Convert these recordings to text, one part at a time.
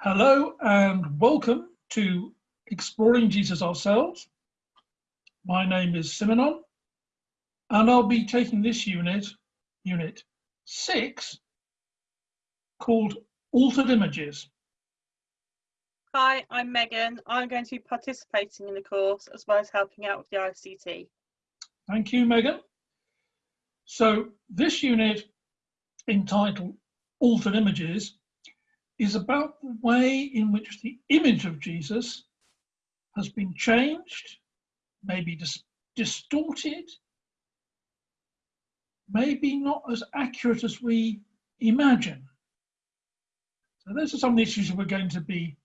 Hello and welcome to Exploring Jesus Ourselves. My name is Simonon and I'll be taking this unit, unit six, called Altered Images. Hi, I'm Megan. I'm going to be participating in the course as well as helping out with the ICT. Thank you, Megan. So this unit entitled Altered Images is about the way in which the image of Jesus has been changed, maybe dis distorted, maybe not as accurate as we imagine. So those are some of the issues we're going to be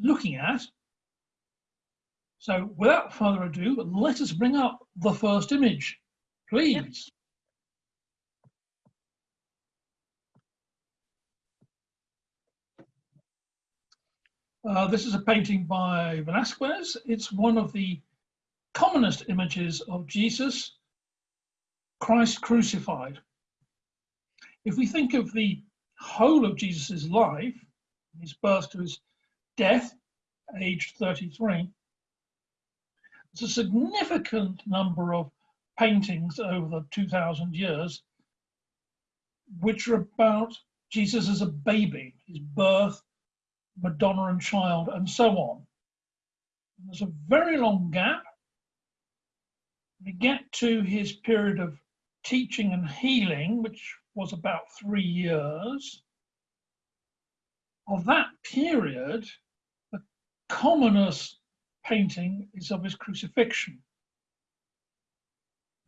looking at. So without further ado, let us bring up the first image, please. Uh, this is a painting by Velasquez. It's one of the commonest images of Jesus, Christ crucified. If we think of the whole of Jesus's life, his birth to his death, aged 33, there's a significant number of paintings over the 2000 years which are about Jesus as a baby, his birth, Madonna and Child, and so on. And there's a very long gap. We get to his period of teaching and healing, which was about three years. Of that period, the commonest painting is of his crucifixion.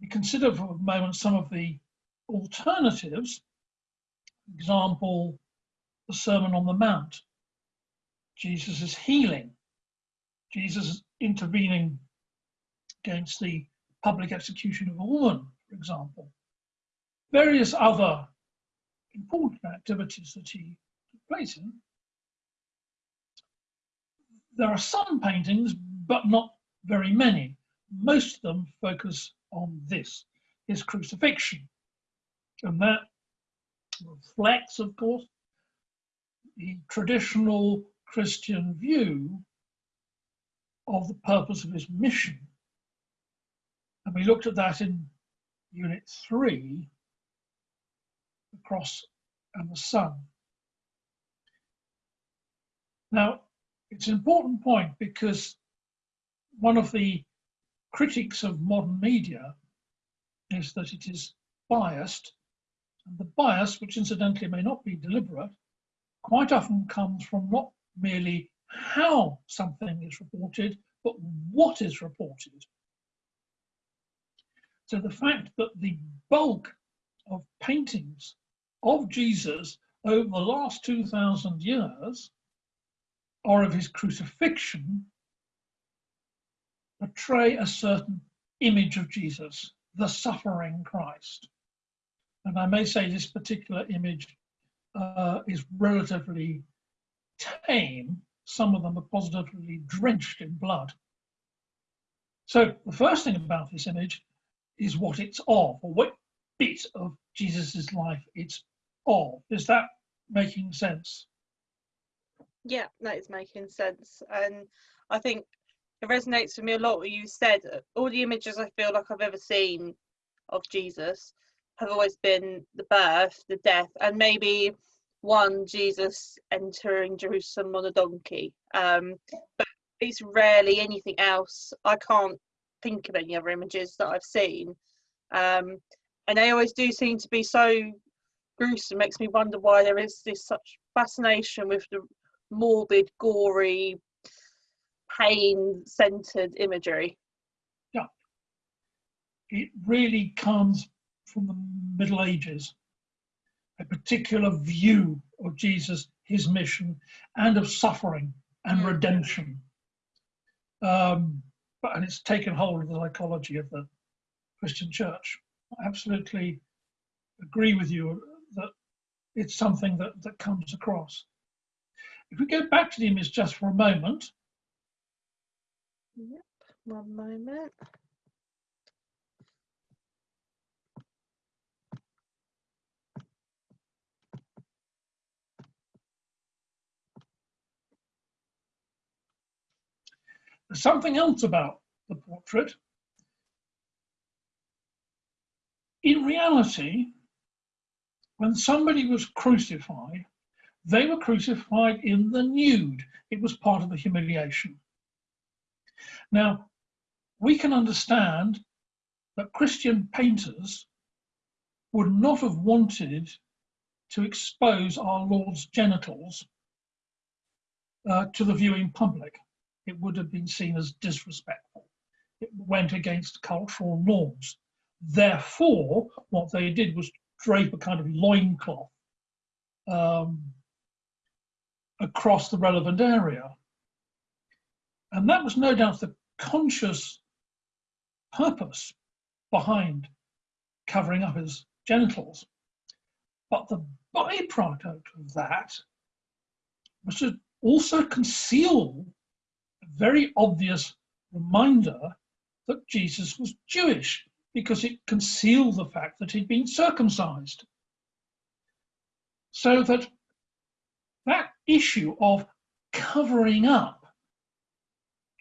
We consider for a moment some of the alternatives, example, the Sermon on the Mount. Jesus is healing. Jesus is intervening against the public execution of a woman, for example. Various other important activities that he took place in. There are some paintings, but not very many. Most of them focus on this, his crucifixion. And that reflects, of course, the traditional Christian view of the purpose of his mission. And we looked at that in unit three, the cross and the sun. Now, it's an important point because one of the critics of modern media is that it is biased. And the bias, which incidentally may not be deliberate, quite often comes from not merely how something is reported, but what is reported. So the fact that the bulk of paintings of Jesus over the last 2,000 years or of his crucifixion portray a certain image of Jesus, the suffering Christ. And I may say this particular image uh, is relatively tame, some of them are positively drenched in blood. So the first thing about this image is what it's of, or what bit of Jesus's life it's of. Is that making sense? Yeah, that is making sense. And I think it resonates with me a lot what you said. All the images I feel like I've ever seen of Jesus have always been the birth, the death, and maybe one Jesus entering Jerusalem on a donkey. Um, but it's rarely anything else. I can't think of any other images that I've seen. Um, and they always do seem to be so gruesome. It Makes me wonder why there is this such fascination with the morbid, gory, pain-centered imagery. Yeah, it really comes from the Middle Ages a particular view of Jesus, his mission, and of suffering and mm. redemption. Um, but, and it's taken hold of the psychology of the Christian church. I absolutely agree with you that it's something that, that comes across. If we go back to the image just for a moment. Yep, one moment. There's something else about the portrait. In reality, when somebody was crucified, they were crucified in the nude. It was part of the humiliation. Now, we can understand that Christian painters would not have wanted to expose our Lord's genitals uh, to the viewing public. It would have been seen as disrespectful. It went against cultural norms. Therefore, what they did was drape a kind of loincloth um, across the relevant area. And that was no doubt the conscious purpose behind covering up his genitals. But the byproduct of that was to also conceal very obvious reminder that Jesus was Jewish because it concealed the fact that he'd been circumcised. So that that issue of covering up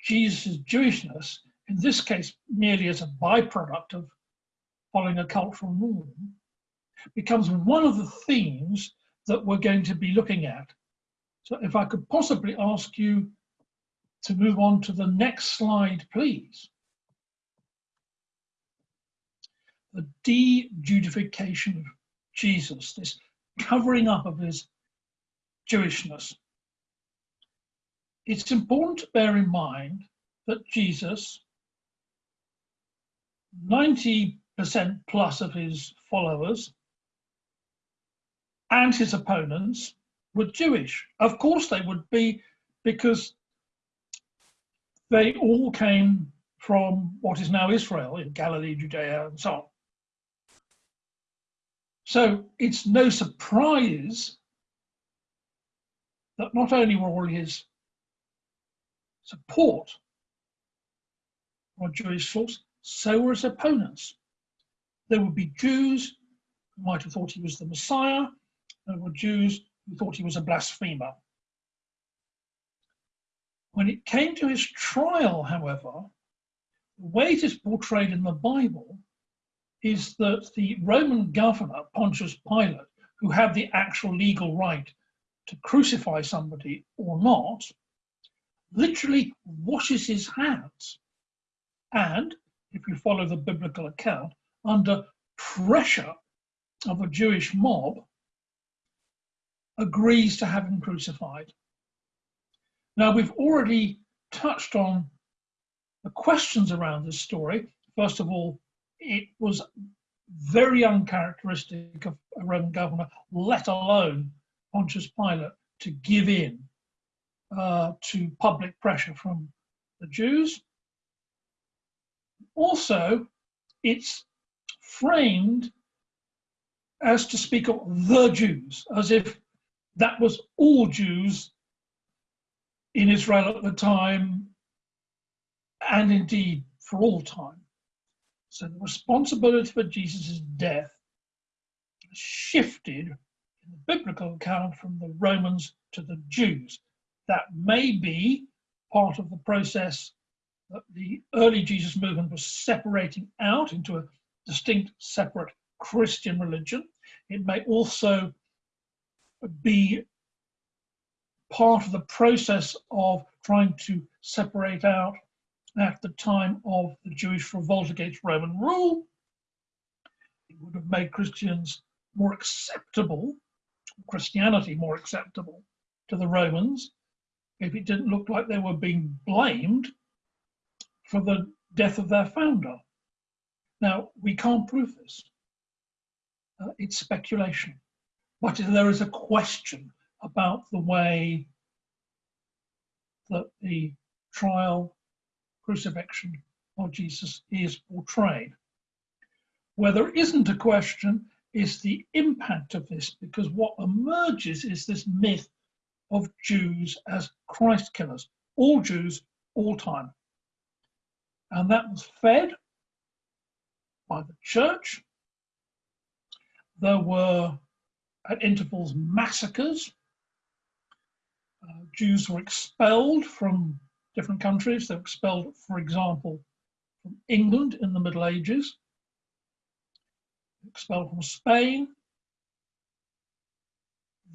Jesus' Jewishness, in this case merely as a byproduct of following a cultural norm, becomes one of the themes that we're going to be looking at. So if I could possibly ask you to move on to the next slide, please. the de-Judification of Jesus, this covering up of his Jewishness. It's important to bear in mind that Jesus, 90% plus of his followers and his opponents were Jewish. Of course they would be because they all came from what is now Israel, in Galilee, Judea, and so on. So it's no surprise that not only were all his support on Jewish source, so were his opponents. There would be Jews who might have thought he was the Messiah, there were Jews who thought he was a blasphemer. When it came to his trial, however, the way it is portrayed in the Bible is that the Roman governor, Pontius Pilate, who had the actual legal right to crucify somebody or not, literally washes his hands. And, if you follow the biblical account, under pressure of a Jewish mob, agrees to have him crucified. Now, we've already touched on the questions around this story. First of all, it was very uncharacteristic of a Roman governor, let alone Pontius Pilate, to give in uh, to public pressure from the Jews. Also, it's framed as to speak of the Jews, as if that was all Jews in Israel at the time, and indeed for all time. So the responsibility for Jesus' death shifted in the biblical account from the Romans to the Jews. That may be part of the process that the early Jesus movement was separating out into a distinct separate Christian religion. It may also be part of the process of trying to separate out at the time of the Jewish revolt against Roman rule. It would have made Christians more acceptable, Christianity more acceptable to the Romans if it didn't look like they were being blamed for the death of their founder. Now, we can't prove this. Uh, it's speculation. But there is a question about the way that the trial crucifixion of Jesus is portrayed. Where there isn't a question is the impact of this, because what emerges is this myth of Jews as Christ killers, all Jews, all time. And that was fed by the church. There were at intervals massacres. Uh, Jews were expelled from different countries. They were expelled, for example, from England in the Middle Ages, expelled from Spain.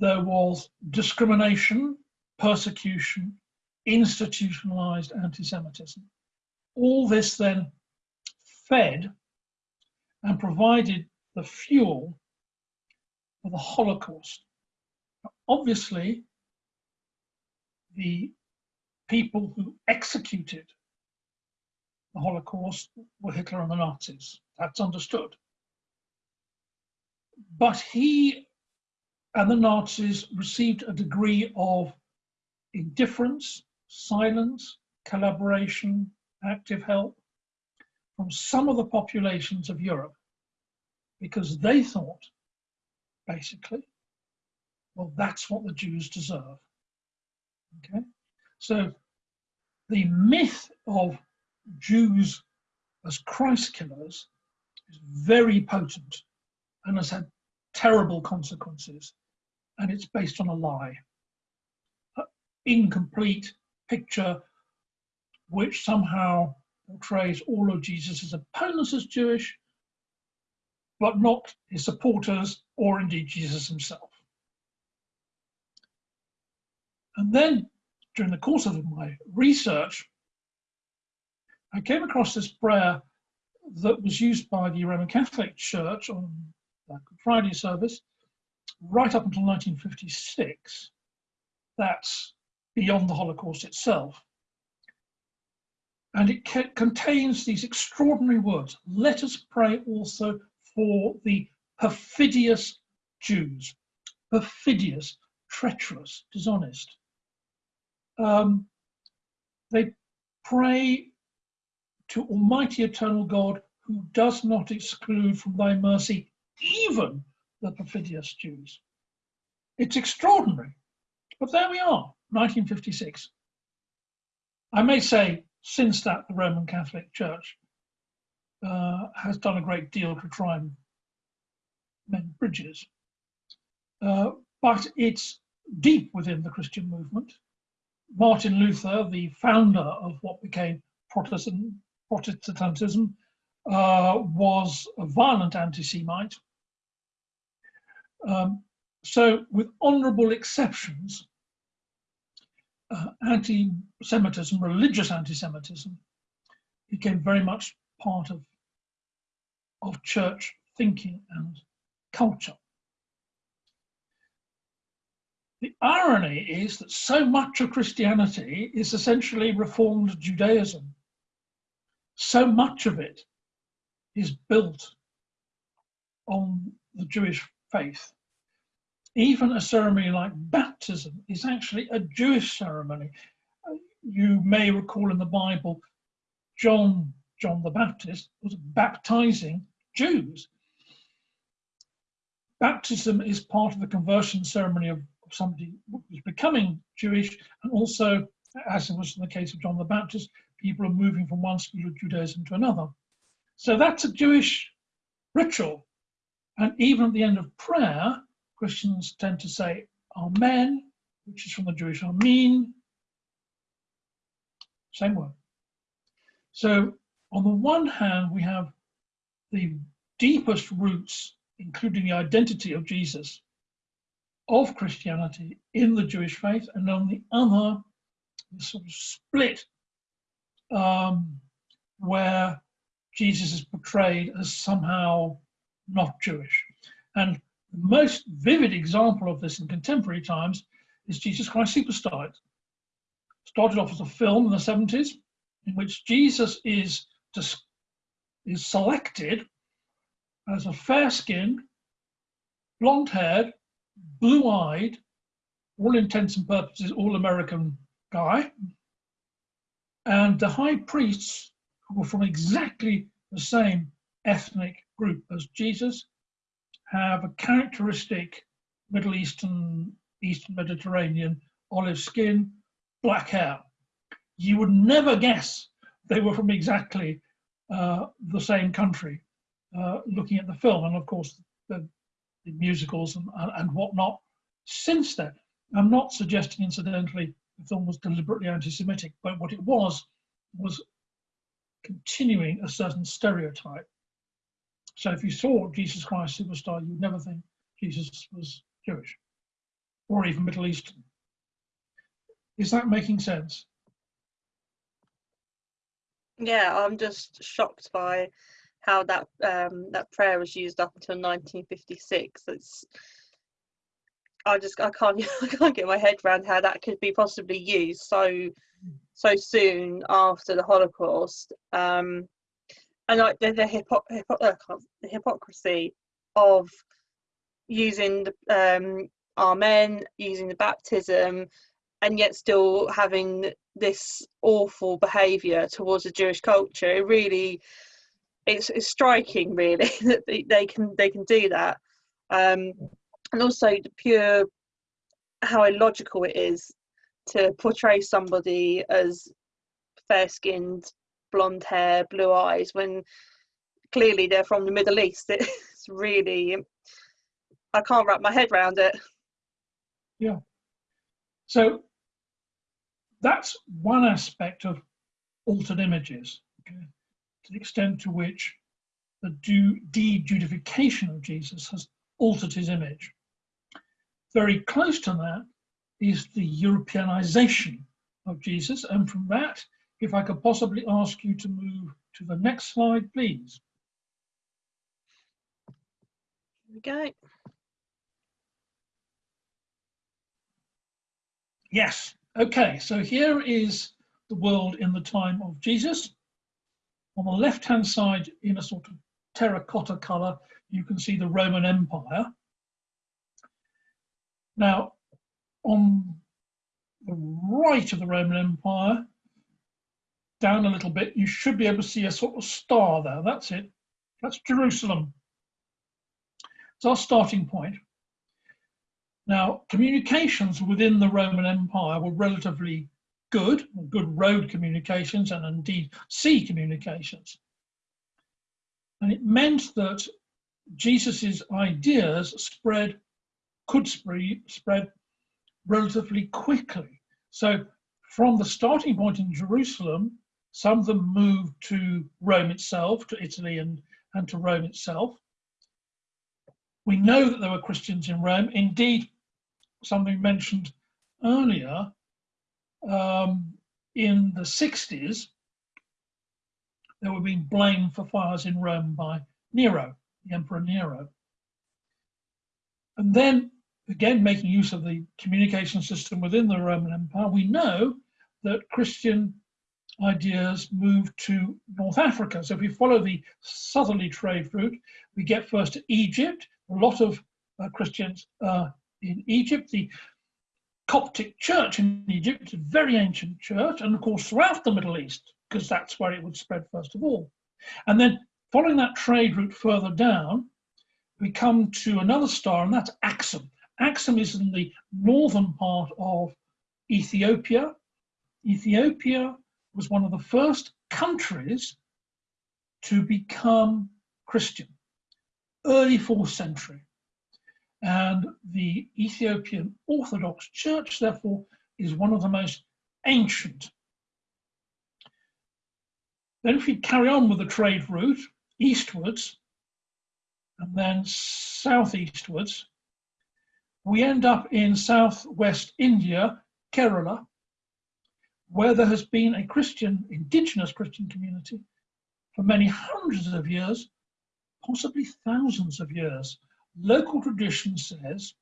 There was discrimination, persecution, institutionalized anti-Semitism. All this then fed and provided the fuel for the Holocaust. Obviously, the people who executed the Holocaust were Hitler and the Nazis. That's understood. But he and the Nazis received a degree of indifference, silence, collaboration, active help from some of the populations of Europe because they thought, basically, well, that's what the Jews deserve. Okay, so the myth of Jews as Christ killers is very potent and has had terrible consequences, and it's based on a lie. An incomplete picture which somehow portrays all of Jesus' opponents as Jewish, but not his supporters or indeed Jesus himself. And then during the course of my research, I came across this prayer that was used by the Roman Catholic Church on Good Friday service right up until 1956. That's beyond the Holocaust itself. And it contains these extraordinary words. Let us pray also for the perfidious Jews. Perfidious, treacherous, dishonest. Um, they pray to Almighty Eternal God, who does not exclude from thy mercy even the perfidious Jews. It's extraordinary, but there we are, 1956. I may say, since that, the Roman Catholic Church uh, has done a great deal to try and mend bridges. Uh, but it's deep within the Christian movement. Martin Luther, the founder of what became Protestant Protestantism uh, was a violent anti-Semite. Um, so with honorable exceptions, uh, anti-Semitism, religious anti-Semitism, became very much part of, of church thinking and culture. The irony is that so much of Christianity is essentially Reformed Judaism so much of it is built on the Jewish faith. Even a ceremony like baptism is actually a Jewish ceremony. You may recall in the Bible, John, John the Baptist, was baptizing Jews. Baptism is part of the conversion ceremony of somebody who was becoming Jewish, and also, as it was in the case of John the Baptist, people are moving from one school of Judaism to another. So that's a Jewish ritual. And even at the end of prayer, Christians tend to say Amen, which is from the Jewish Amen. Same word. So on the one hand, we have the deepest roots, including the identity of Jesus, of Christianity in the Jewish faith, and on the other, the sort of split um, where Jesus is portrayed as somehow not Jewish. And the most vivid example of this in contemporary times is Jesus Christ Superstar. It started off as a film in the 70s in which Jesus is, is selected as a fair-skinned, blonde-haired, blue-eyed, all intents and purposes, all-American guy and the high priests, who were from exactly the same ethnic group as Jesus, have a characteristic Middle Eastern, Eastern Mediterranean olive skin, black hair. You would never guess they were from exactly uh, the same country uh, looking at the film. And of course, the, the musicals and, and whatnot since then. I'm not suggesting, incidentally, the film was deliberately anti-Semitic, but what it was was continuing a certain stereotype. So if you saw Jesus Christ Superstar, you'd never think Jesus was Jewish or even Middle Eastern. Is that making sense? Yeah, I'm just shocked by how that um, that prayer was used up until 1956. It's I just I can't I can't get my head around how that could be possibly used so so soon after the Holocaust. Um, and like the the, hypo, hypo, uh, the hypocrisy of using the um, Amen, using the baptism, and yet still having this awful behaviour towards the Jewish culture. It really, it's, it's striking, really, that they can they can do that. Um, and also the pure how illogical it is to portray somebody as fair skinned, blonde hair, blue eyes when clearly they're from the Middle East. It's really, I can't wrap my head around it. Yeah. So that's one aspect of altered images, okay, to the extent to which the de-Judification of Jesus has altered his image. Very close to that is the Europeanization of Jesus. And from that, if I could possibly ask you to move to the next slide, please. Here we go. Yes. Okay, so here is the world in the time of Jesus. On the left-hand side, in a sort of terracotta colour, you can see the Roman Empire. Now, on the right of the Roman Empire, down a little bit, you should be able to see a sort of star there. That's it. That's Jerusalem. It's our starting point. Now, communications within the Roman Empire were relatively good, good road communications and indeed sea communications. And it meant that Jesus's ideas spread could spread relatively quickly. So from the starting point in Jerusalem, some of them moved to Rome itself, to Italy and, and to Rome itself. We know that there were Christians in Rome. Indeed, something mentioned earlier, um, in the 60s, they were being blamed for fires in Rome by Nero, the Emperor Nero. And then again, making use of the communication system within the Roman Empire, we know that Christian ideas moved to North Africa. So if we follow the southerly trade route, we get first to Egypt. A lot of uh, Christians uh, in Egypt. The Coptic church in Egypt a very ancient church, and of course throughout the Middle East, because that's where it would spread first of all. And then following that trade route further down, we come to another star, and that's Axum. Axum is in the northern part of Ethiopia. Ethiopia was one of the first countries to become Christian, early fourth century. And the Ethiopian Orthodox Church, therefore, is one of the most ancient. Then if we carry on with the trade route eastwards, and then southeastwards, we end up in southwest India, Kerala, where there has been a Christian, indigenous Christian community for many hundreds of years, possibly thousands of years. Local tradition says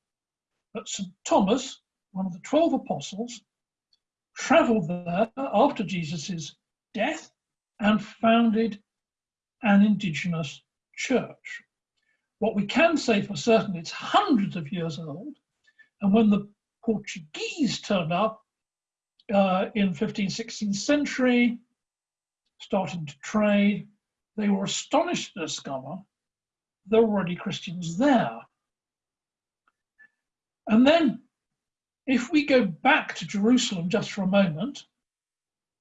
that St. Thomas, one of the 12 apostles, traveled there after Jesus' death and founded an indigenous church. What we can say for certain, it's hundreds of years old. And when the Portuguese turned up uh, in 15th, 16th century, starting to trade, they were astonished to discover there were already Christians there. And then if we go back to Jerusalem just for a moment,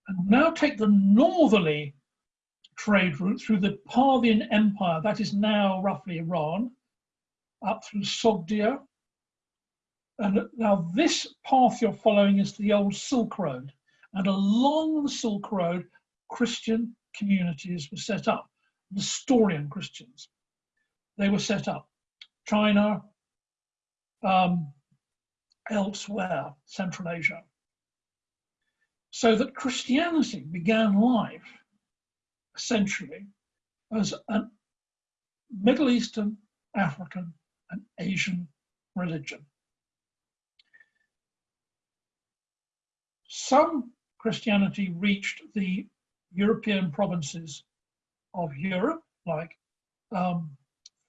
and now take the northerly trade route through the Parthian Empire, that is now roughly Iran, up through Sogdia, And now this path you're following is the old Silk Road. And along the Silk Road, Christian communities were set up, Nestorian Christians. They were set up. China, um, elsewhere, Central Asia. So that Christianity began life essentially as a Middle Eastern, African, and Asian religion. Some Christianity reached the European provinces of Europe, like um,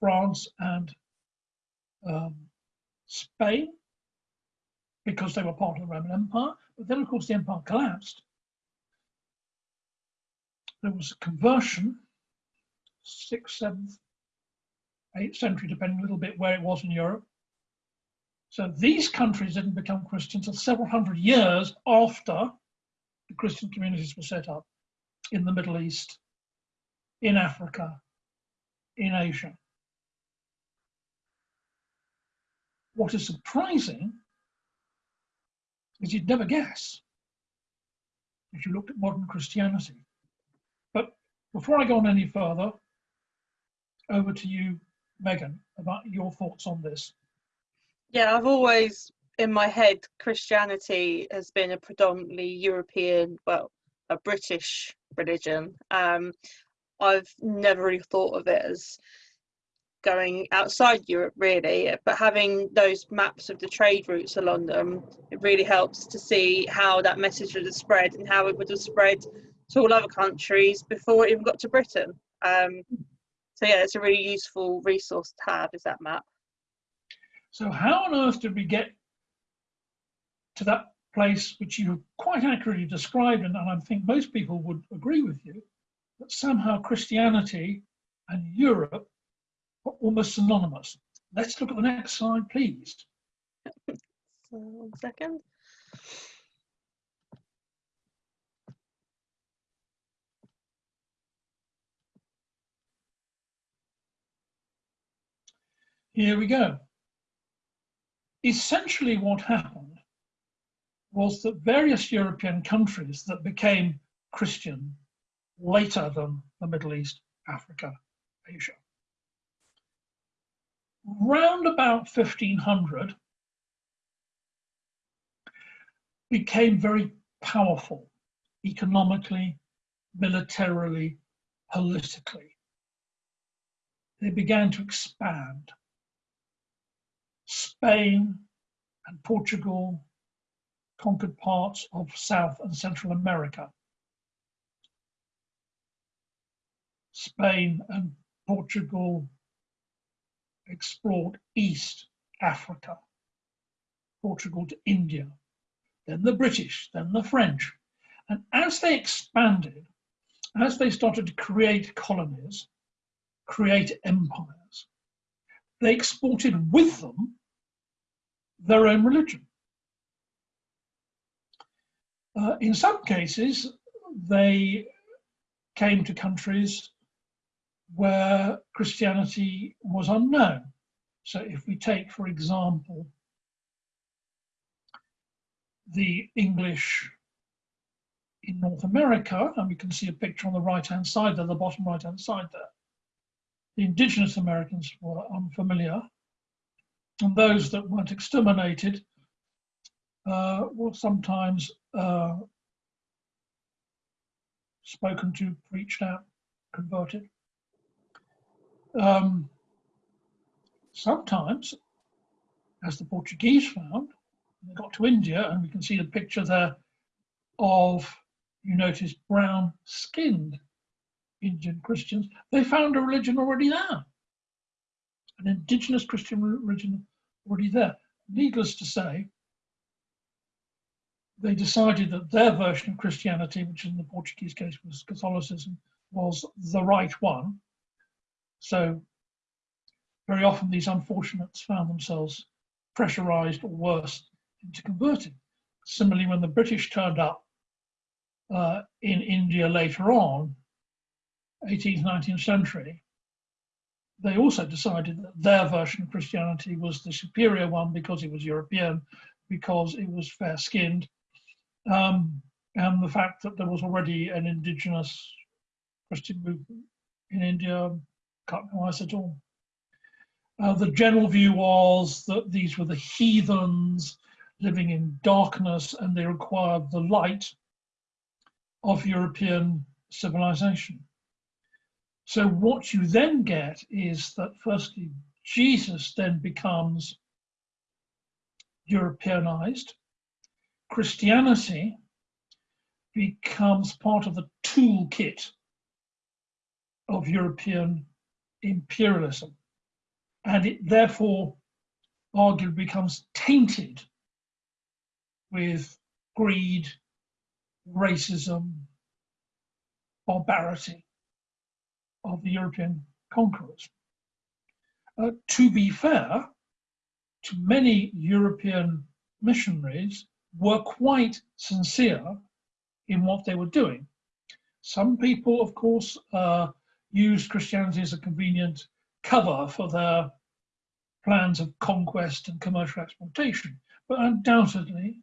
France and um, Spain, because they were part of the Roman Empire. But then, of course, the empire collapsed. There was a conversion, sixth, seventh, eighth century, depending a little bit where it was in Europe. So these countries didn't become Christian until several hundred years after the Christian communities were set up in the Middle East, in Africa, in Asia. What is surprising is you'd never guess if you looked at modern Christianity. But before I go on any further, over to you, Megan, about your thoughts on this. Yeah, I've always in my head Christianity has been a predominantly European, well, a British religion. Um, I've never really thought of it as going outside Europe really, but having those maps of the trade routes along them, it really helps to see how that message would have spread and how it would have spread to all other countries before it even got to Britain. Um, so yeah, it's a really useful resource to have, is that map. So how on earth did we get to that place which you quite accurately described, and I think most people would agree with you, that somehow Christianity and Europe almost synonymous. Let's look at the next slide, please. so, one second. Here we go. Essentially what happened was that various European countries that became Christian later than the Middle East, Africa, Asia. Round about 1500, became very powerful economically, militarily, politically. They began to expand. Spain and Portugal conquered parts of South and Central America. Spain and Portugal explored East Africa, Portugal to India, then the British, then the French. And as they expanded, as they started to create colonies, create empires, they exported with them their own religion. Uh, in some cases, they came to countries where Christianity was unknown. So if we take, for example, the English in North America, and we can see a picture on the right-hand side there, the bottom right-hand side there. The indigenous Americans were unfamiliar, and those that weren't exterminated uh, were sometimes uh, spoken to, preached at, converted. Um, sometimes, as the Portuguese found, they got to India, and we can see the picture there of, you notice, brown skinned Indian Christians. They found a religion already there, an indigenous Christian religion already there. Needless to say, they decided that their version of Christianity, which in the Portuguese case was Catholicism, was the right one. So very often these unfortunates found themselves pressurized or worse into converting. Similarly, when the British turned up uh, in India later on, 18th, 19th century, they also decided that their version of Christianity was the superior one because it was European, because it was fair skinned, um, and the fact that there was already an indigenous Christian movement in India ice at all. Uh, the general view was that these were the heathens living in darkness and they required the light of European civilization. So what you then get is that firstly, Jesus then becomes Europeanized. Christianity becomes part of the toolkit of European imperialism. And it therefore arguably becomes tainted with greed, racism, barbarity of the European conquerors. Uh, to be fair, to many European missionaries were quite sincere in what they were doing. Some people, of course, uh, used Christianity as a convenient cover for their plans of conquest and commercial exploitation. But undoubtedly,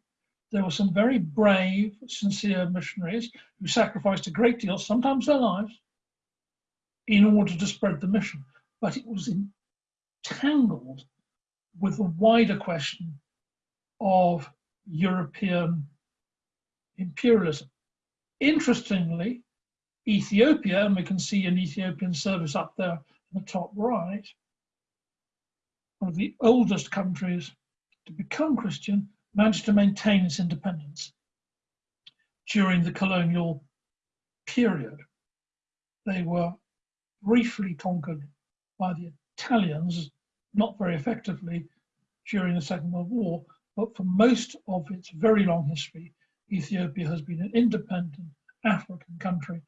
there were some very brave, sincere missionaries who sacrificed a great deal, sometimes their lives, in order to spread the mission. But it was entangled with the wider question of European imperialism. Interestingly, Ethiopia, and we can see an Ethiopian service up there in the top right, one of the oldest countries to become Christian, managed to maintain its independence during the colonial period. They were briefly conquered by the Italians, not very effectively during the Second World War, but for most of its very long history, Ethiopia has been an independent African country,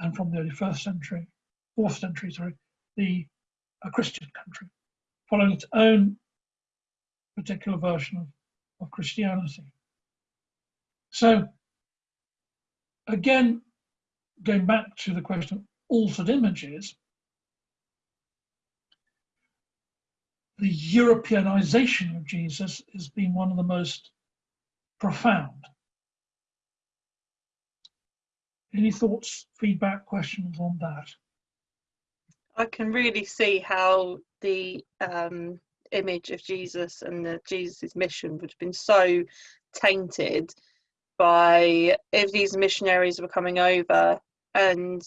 and from the early first century, fourth century, sorry, the a Christian country, following its own particular version of, of Christianity. So, again, going back to the question of altered images, the Europeanization of Jesus has been one of the most profound. Any thoughts, feedback, questions on that? I can really see how the um, image of Jesus and the Jesus' mission would have been so tainted by if these missionaries were coming over and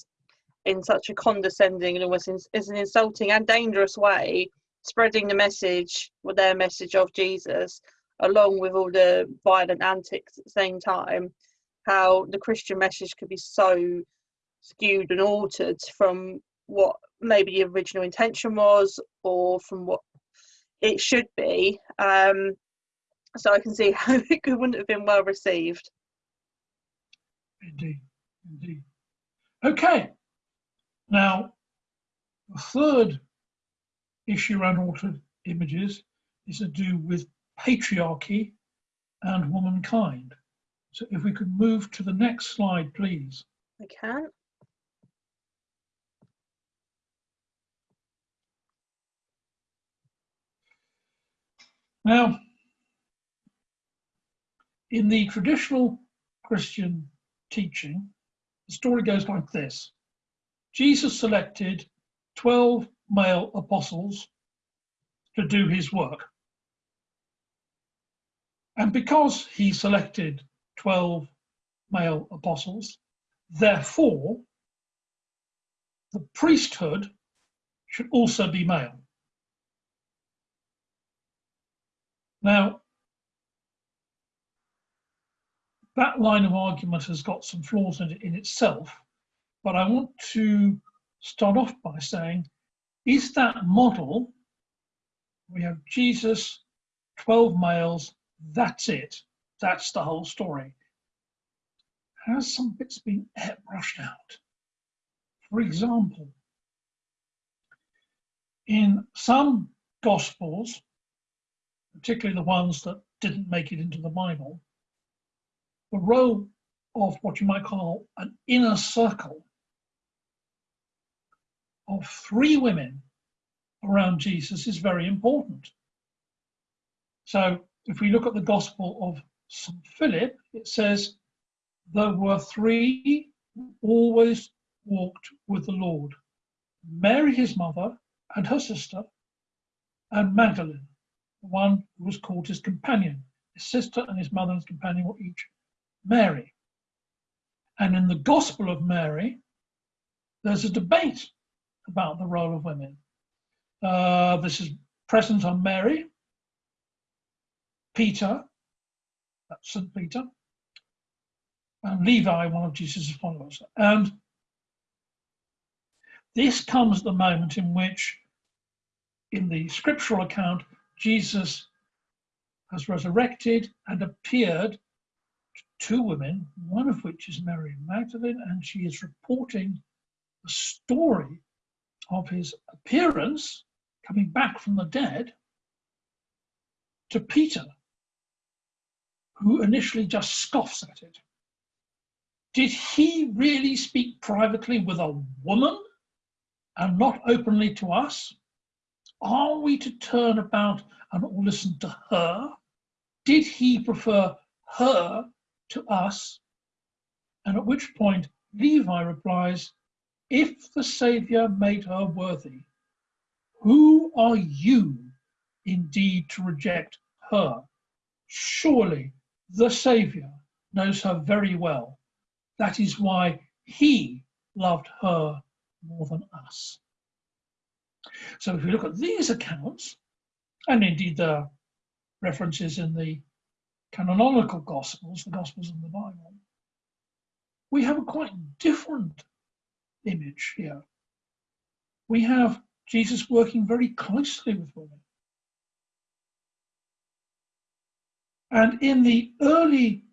in such a condescending and almost in, is an insulting and dangerous way spreading the message with their message of Jesus along with all the violent antics at the same time how the Christian message could be so skewed and altered from what maybe the original intention was or from what it should be. Um, so I can see how it wouldn't have been well received. Indeed, indeed. Okay, now the third issue around altered images is to do with patriarchy and womankind. So if we could move to the next slide, please. I can. Now, in the traditional Christian teaching, the story goes like this. Jesus selected 12 male apostles to do his work. And because he selected 12 male apostles, therefore, the priesthood should also be male. Now, that line of argument has got some flaws in it in itself, but I want to start off by saying, is that model, we have Jesus, 12 males, that's it, that's the whole story. Has some bits been brushed out? For example, in some Gospels, particularly the ones that didn't make it into the Bible, the role of what you might call an inner circle of three women around Jesus is very important. So if we look at the Gospel of St. Philip, it says, There were three who always walked with the Lord Mary, his mother, and her sister, and Magdalene, the one who was called his companion. His sister and his mother and his companion were each Mary. And in the Gospel of Mary, there's a debate about the role of women. Uh, this is present on Mary, Peter, that's St. Peter, and Levi, one of Jesus' followers. And this comes at the moment in which, in the scriptural account, Jesus has resurrected and appeared to two women, one of which is Mary Magdalene, and she is reporting the story of his appearance coming back from the dead to Peter, who initially just scoffs at it. Did he really speak privately with a woman and not openly to us? Are we to turn about and listen to her? Did he prefer her to us? And at which point Levi replies, If the Saviour made her worthy, who are you indeed to reject her? Surely the Saviour knows her very well. That is why he loved her more than us. So if we look at these accounts, and indeed the references in the canonical Gospels, the Gospels in the Bible, we have a quite different image here. We have Jesus working very closely with women. And in the early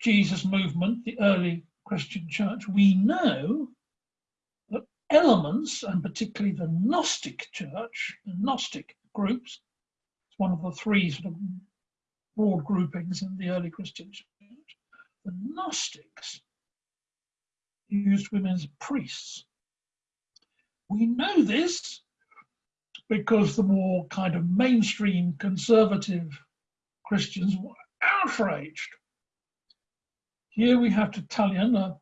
Jesus movement, the early Christian church, we know that elements, and particularly the Gnostic church, the Gnostic groups, it's one of the three sort of broad groupings in the early Christian church, the Gnostics used women as priests. We know this because the more kind of mainstream conservative Christians were outraged. Here we have Tertullian, a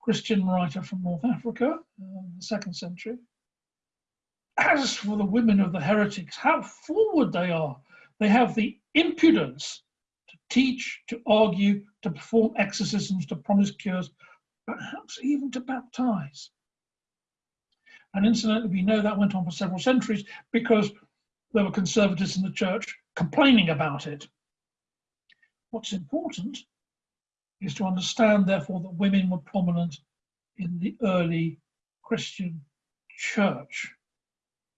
Christian writer from North Africa uh, in the second century. As for the women of the heretics, how forward they are. They have the impudence to teach, to argue, to perform exorcisms, to promise cures, perhaps even to baptize. And incidentally, we know that went on for several centuries because there were conservatives in the church complaining about it. What's important is to understand, therefore, that women were prominent in the early Christian church.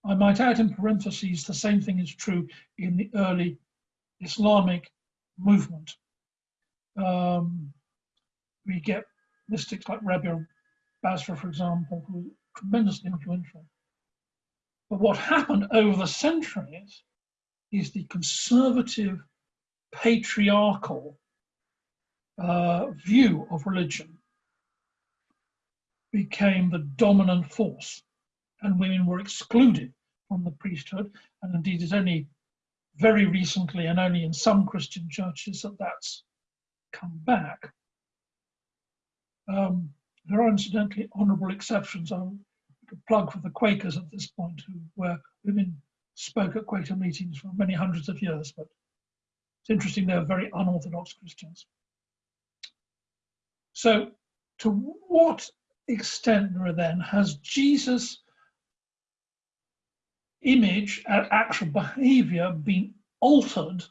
I might add in parentheses, the same thing is true in the early Islamic movement. Um, we get mystics like Rabia Basri, for example, who were tremendously influential. But what happened over the centuries is the conservative, patriarchal uh, view of religion became the dominant force, and women were excluded from the priesthood. And indeed, it's only very recently, and only in some Christian churches, that that's come back. Um, there are incidentally honourable exceptions. I could plug for the Quakers at this point, who, where women spoke at Quaker meetings for many hundreds of years, but it's interesting they're very unorthodox Christians. So to what extent then has Jesus image and actual behavior been altered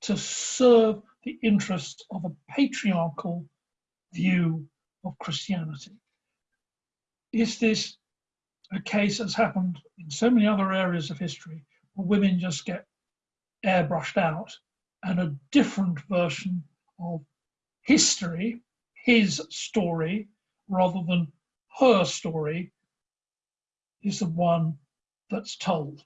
to serve the interests of a patriarchal view of Christianity. Is this a case that's happened in so many other areas of history where women just get airbrushed out and a different version of history, his story, rather than her story, is the one that's told.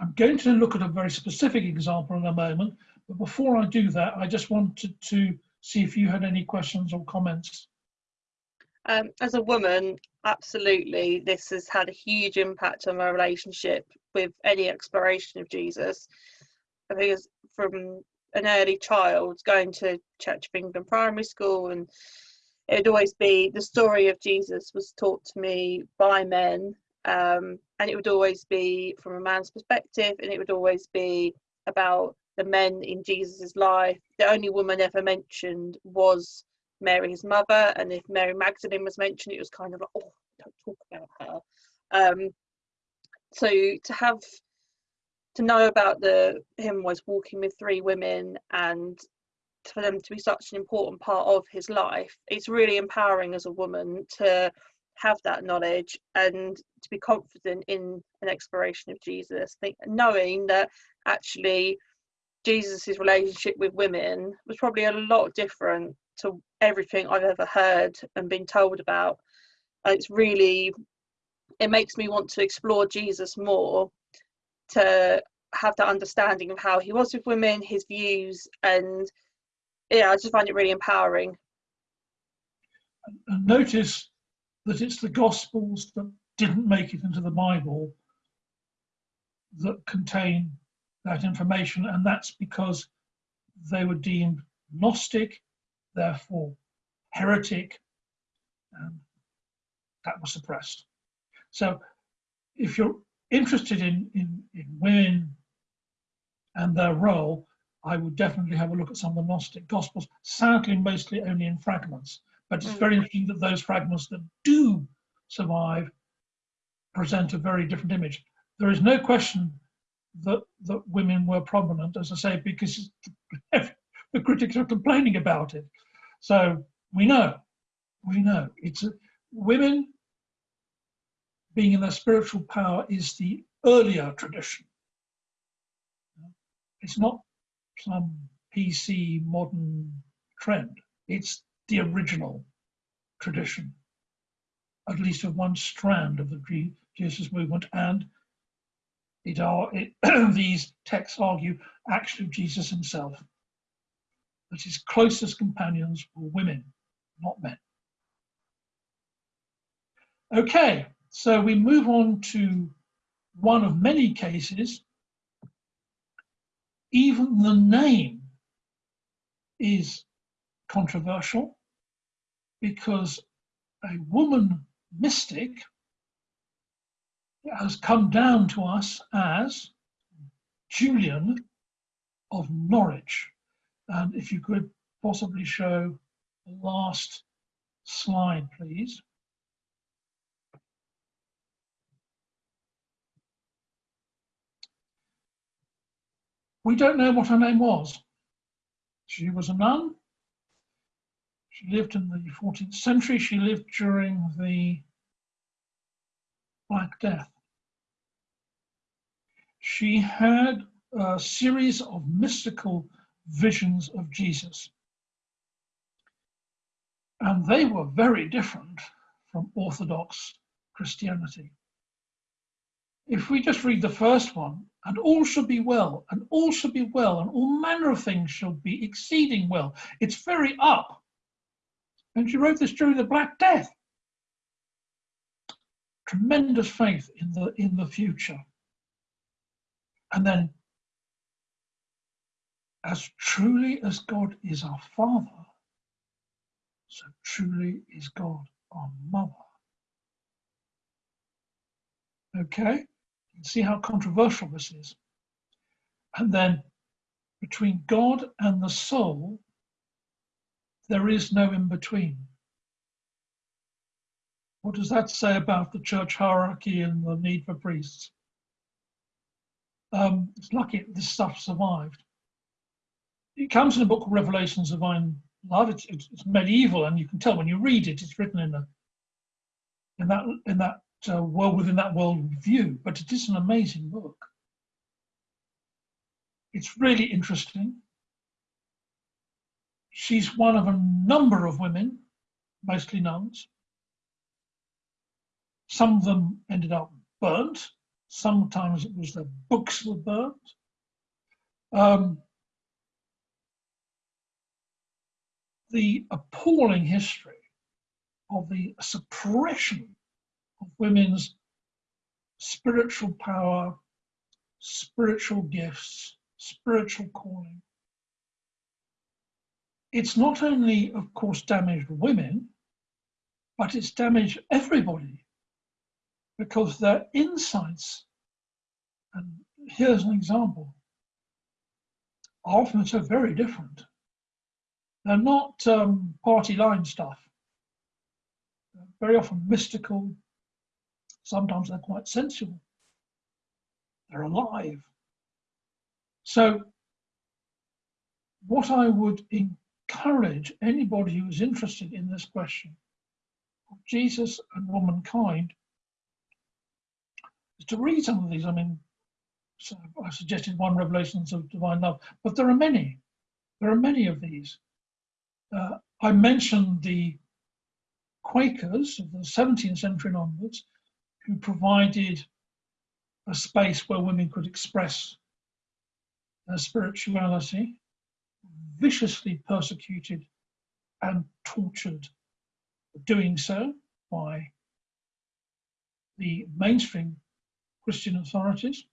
I'm going to look at a very specific example in a moment, but before I do that, I just wanted to see if you had any questions or comments. Um, as a woman, absolutely this has had a huge impact on my relationship with any exploration of Jesus. Because from an early child going to Church of England primary school and it would always be the story of Jesus was taught to me by men um, and it would always be from a man's perspective and it would always be about the men in Jesus's life. The only woman ever mentioned was Mary, his mother, and if Mary Magdalene was mentioned, it was kind of like, oh, don't talk about her. Um, so to have to know about the him was walking with three women and for them to be such an important part of his life, it's really empowering as a woman to have that knowledge and to be confident in an exploration of Jesus, think, knowing that actually Jesus's relationship with women was probably a lot different to everything I've ever heard and been told about. And it's really, it makes me want to explore Jesus more to have that understanding of how he was with women, his views, and yeah, I just find it really empowering. And notice that it's the Gospels that didn't make it into the Bible that contain that information, and that's because they were deemed Gnostic, therefore heretic, and that was suppressed. So if you're interested in, in, in women and their role, I would definitely have a look at some of the Gnostic Gospels, sadly mostly only in fragments. But it's mm. very interesting that those fragments that do survive present a very different image. There is no question that, that women were prominent, as I say, because the critics are complaining about it. So we know, we know. It's a, women being in their spiritual power is the earlier tradition. It's not some PC modern trend. It's the original tradition, at least of one strand of the Jesus movement. And it are it, these texts argue actually Jesus himself, that his closest companions were women, not men. Okay, so we move on to one of many cases. Even the name is controversial because a woman mystic has come down to us as Julian of Norwich. And if you could possibly show the last slide, please. We don't know what her name was. She was a nun. She lived in the 14th century. She lived during the Black Death. She had a series of mystical visions of Jesus. And they were very different from Orthodox Christianity. If we just read the first one, and all shall be well, and all shall be well, and all manner of things shall be exceeding well. It's very up. And she wrote this during the Black Death. Tremendous faith in the in the future. And then, as truly as God is our Father, so truly is God our Mother. Okay? See how controversial this is. And then between God and the soul, there is no in between. What does that say about the church hierarchy and the need for priests? Um, it's lucky this stuff survived. It comes in a book called Revelations of Divine Love. It's, it's, it's, medieval, and you can tell when you read it, it's written in a in that in that uh, well within that world view, but it is an amazing book. It's really interesting. She's one of a number of women, mostly nuns. Some of them ended up burnt. Sometimes it was their books were burnt. Um, the appalling history of the suppression of women's spiritual power, spiritual gifts, spiritual calling. It's not only, of course, damaged women, but it's damaged everybody because their insights, and here's an example, are often so very different. They're not um, party line stuff. They're very often mystical. Sometimes they're quite sensual. They're alive. So, what I would encourage anybody who is interested in this question of Jesus and womankind is to read some of these. I mean, so I suggested one Revelations of Divine Love, but there are many. There are many of these. Uh, I mentioned the Quakers of the 17th century onwards, who provided a space where women could express their spirituality, viciously persecuted and tortured doing so by the mainstream Christian authorities.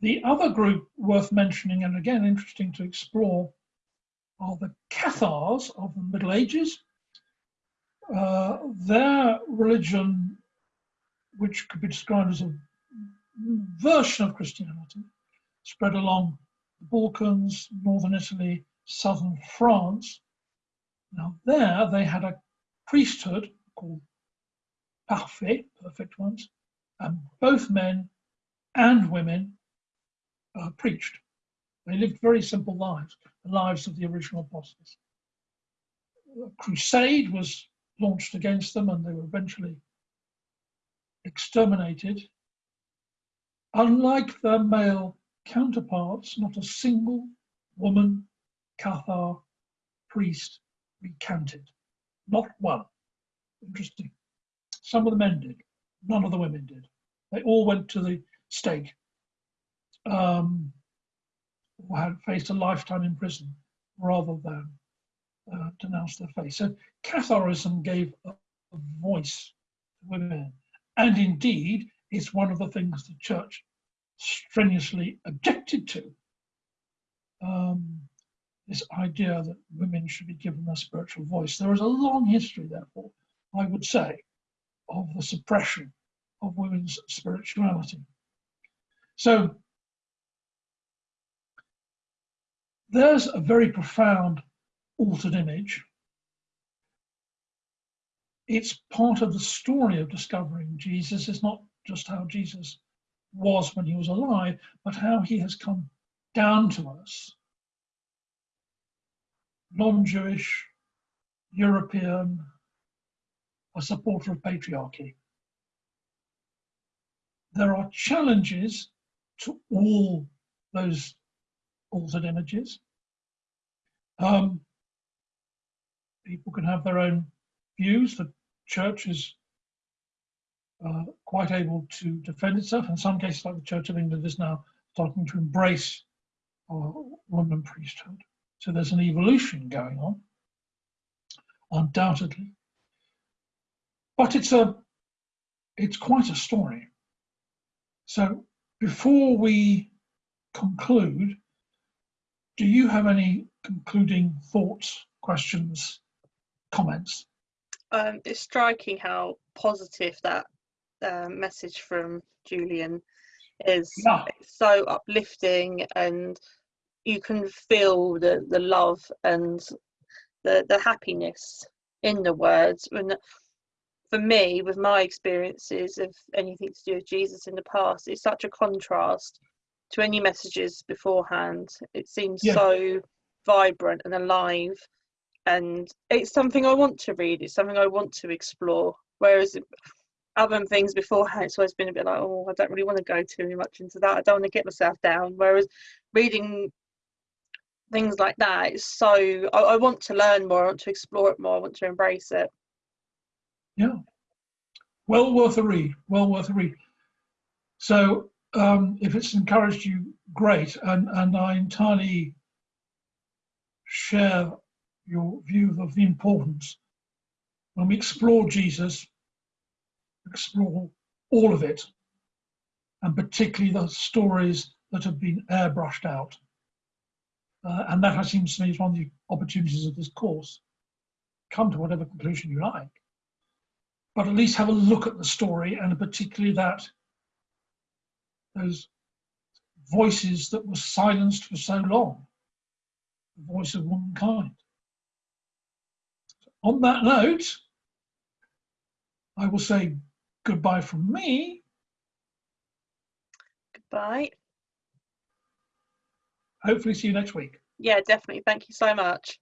The other group worth mentioning, and again interesting to explore, are the Cathars of the Middle Ages. Uh, their religion, which could be described as a version of Christianity, spread along the Balkans, northern Italy, southern France. Now there they had a priesthood called parfait, perfect ones, and both men and women uh, preached. They lived very simple lives, the lives of the original apostles. A crusade was launched against them and they were eventually exterminated. Unlike their male counterparts, not a single woman, Cathar, priest recanted. Not one. Interesting. Some of the men did, none of the women did. They all went to the stake um, or had faced a lifetime in prison rather than uh, denounce their faith. So Catharism gave a, a voice to women, and indeed it's one of the things the church strenuously objected to. Um, this idea that women should be given a spiritual voice. There is a long history, therefore, I would say, of the suppression of women's spirituality. So there's a very profound altered image. It's part of the story of discovering Jesus. It's not just how Jesus was when he was alive, but how he has come down to us. Non Jewish, European, a supporter of patriarchy. There are challenges to all those altered images. Um, people can have their own views. Church is uh, quite able to defend itself. In some cases, like the Church of England is now starting to embrace uh, woman priesthood. So there's an evolution going on, undoubtedly. But it's a, it's quite a story. So before we conclude, do you have any concluding thoughts, questions, comments? Um, it's striking how positive that uh, message from Julian is. Yeah. It's so uplifting, and you can feel the, the love and the, the happiness in the words. And for me, with my experiences of anything to do with Jesus in the past, it's such a contrast to any messages beforehand. It seems Yeah. so vibrant and alive, and it's something I want to read. It's something I want to explore. Whereas other things beforehand, it's always been a bit like, oh, I don't really want to go too much into that. I don't want to get myself down. Whereas reading things like that is so. I, I want to learn more. I want to explore it more. I want to embrace it. Yeah. Well worth a read. Well worth a read. So um, if it's encouraged you, great. And, and I entirely share your view of the importance when we explore Jesus explore all of it, and particularly the stories that have been airbrushed out. Uh, and that seems to me is one of the opportunities of this course. Come to whatever conclusion you like, but at least have a look at the story and particularly that those voices that were silenced for so long, the voice of womankind. On that note, I will say goodbye from me. Goodbye. Hopefully see you next week. Yeah, definitely. Thank you so much.